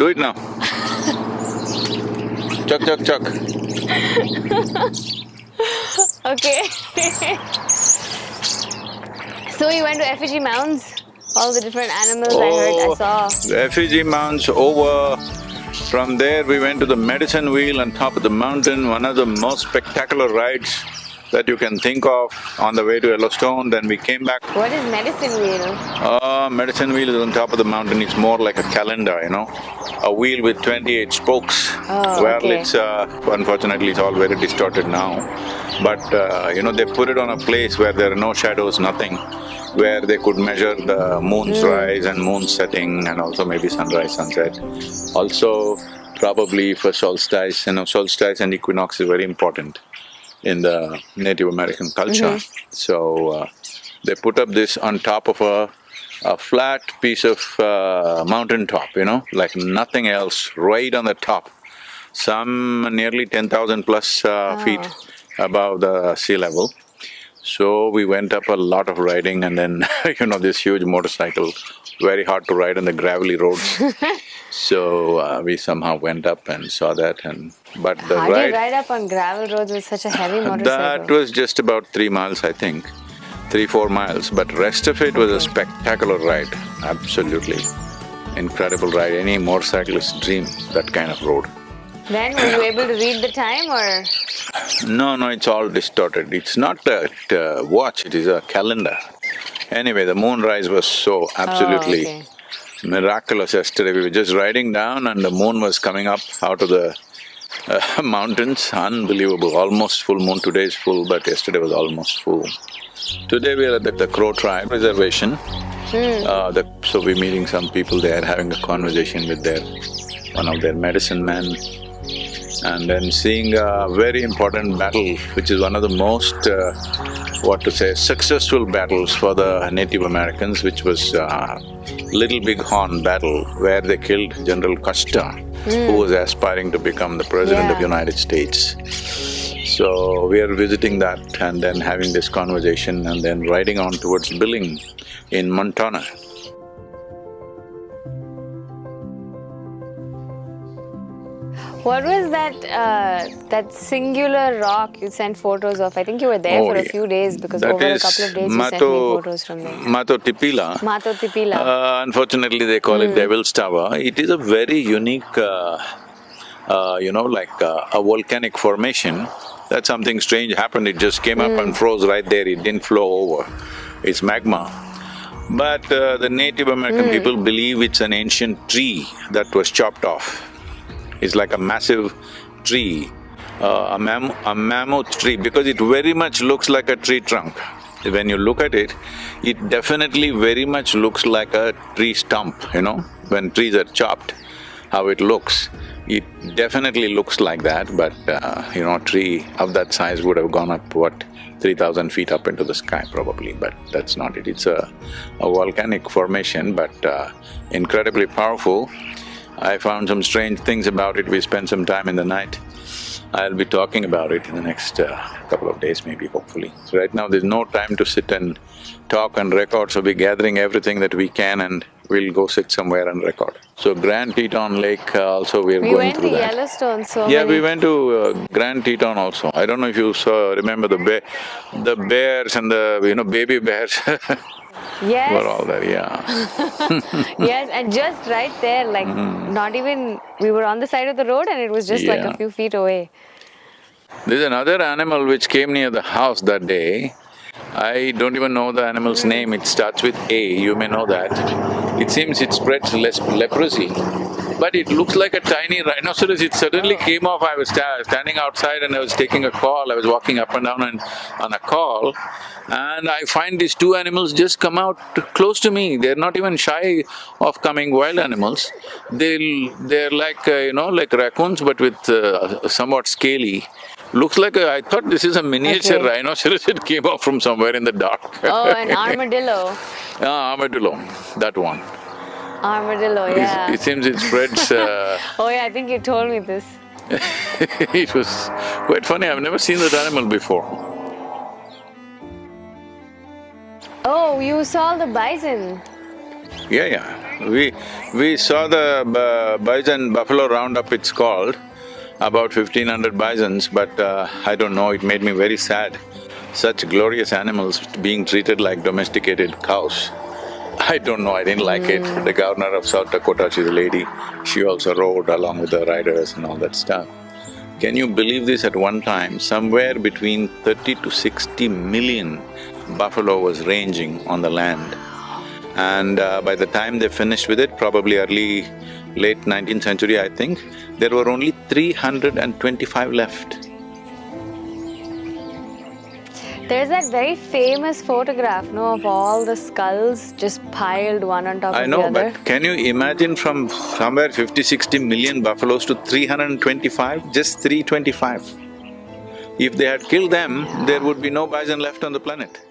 do it now. chuck, chuck, chuck. Okay. so you went to effigy mounds? All the different animals I heard, I Oh, saw. The effigy mounds over. From there, we went to the medicine wheel on top of the mountain, one of the most spectacular rides that you can think of on the way to Yellowstone. Then we came back. What is medicine wheel? Uh, medicine wheel is on top of the mountain, it's more like a calendar, you know, a wheel with twenty-eight spokes. Oh, well, okay. it's uh, unfortunately it's all very distorted now, but uh, you know they put it on a place where there are no shadows, nothing, where they could measure the moon's Hmm. rise and moon setting and also maybe sunrise, sunset. Also, probably for solstice, you know, solstice and equinox is very important in the Native American culture. So, uh, they put up this on top of a, a flat piece of uh, mountain top, you know, like nothing else, right on the top. Some nearly ten thousand plus uh, feet above the sea level. So we went up a lot of riding and then, you know, this huge motorcycle, very hard to ride on the gravelly roads. So uh, we somehow went up and saw that and… but the How ride… ride up on gravel roads with such a heavy motorcycle? That was just about three miles, I think, three, four miles, but rest of it was a spectacular ride, absolutely. Incredible ride, any motorcyclist's dream, that kind of road. Then were you able to read the time or? No, no, it's all distorted. It's not a uh, watch, it is a calendar. Anyway, the moonrise was so absolutely Oh, okay. miraculous yesterday. We were just riding down and the moon was coming up out of the uh, mountains, unbelievable, almost full moon. Today is full, but yesterday was almost full. Today we are at the, the Crow Tribe Reservation. Uh, the, so we're meeting some people there, having a conversation with their… one of their medicine men and then seeing a very important battle, which is one of the most, uh, what to say, successful battles for the Native Americans, which was uh, Little Big Horn battle, where they killed General Custer, who was aspiring to become the president of Yeah. United States. So we are visiting that and then having this conversation and then riding on towards Billing in Montana. What was that, uh, that singular rock you sent photos of? I think you were there Oh, for a yeah. few days because That over a couple of days you sent me photos from there. Mato Tipila. Mato Tipila. Uh, unfortunately, they call Hmm. it Devil's Tower. It is a very unique, uh, uh, you know, like uh, a volcanic formation. That something strange happened, it just came up Hmm. and froze right there, it didn't flow over. It's magma. But uh, the Native American Hmm. people believe it's an ancient tree that was chopped off. It's like a massive tree, uh, a mam… a mammoth tree, because it very much looks like a tree trunk. When you look at it, it definitely very much looks like a tree stump, you know, when trees are chopped, how it looks. It definitely looks like that, but uh, you know, a tree of that size would have gone up, what, three thousand feet up into the sky probably, but that's not it. It's a, a volcanic formation, but uh, incredibly powerful. I found some strange things about it, we spent some time in the night. I'll be talking about it in the next uh, couple of days maybe, hopefully. So right now there's no time to sit and talk and record, so we're gathering everything that we can and we'll go sit somewhere and record. So Grand Teton Lake uh, also we're we going went to through that. Yellowstone, so Yeah, we went to uh, Grand Teton also. I don't know if you saw… remember the bear… the bears and the, you know, baby bears Yes. were all there, yeah. yes, and just right there, like not even, we were on the side of the road and it was just like Mm-hmm. A few feet away. There's another animal which came near the house that day. I don't even know the animal's name, it starts with A, you may know that. It seems it spreads leprosy, but it looks like a tiny rhinoceros. It suddenly came off, I was sta- standing outside and I was taking a call, I was walking up and down and on a call, and I find these two animals just come out close to me. They're not even shy of coming wild animals. They'll… they're like, uh, you know, like raccoons but with uh, somewhat scaly. Looks like a… I thought this is a miniature Okay. rhinoceros, it came off from somewhere in the dark. Oh, an armadillo. Ah, armadillo, that one. Armadillo, It- yeah. It seems it spreads, uh, Oh yeah, I think you told me this. it was quite funny, I've never seen that animal before. Oh, you saw the bison. Yeah, yeah. We… we saw the uh, bison buffalo roundup it's called, about fifteen hundred bisons, but uh, I don't know, it made me very sad. Such glorious animals being treated like domesticated cows. I don't know, I didn't like it. The governor of South Dakota, she's a lady, she also rode along with the riders and all that stuff. Can you believe this at one time, somewhere between thirty to sixty million buffalo was ranging on the land. And uh, by the time they finished with it, probably early, late nineteenth century, I think, there were only three hundred and twenty-five left. There's that very famous photograph, no, of all the skulls just piled one on top I of know, the other. I know, but can you imagine from somewhere 50, 60 million buffaloes to 325, just 325? If they had killed them, there would be no bison left on the planet.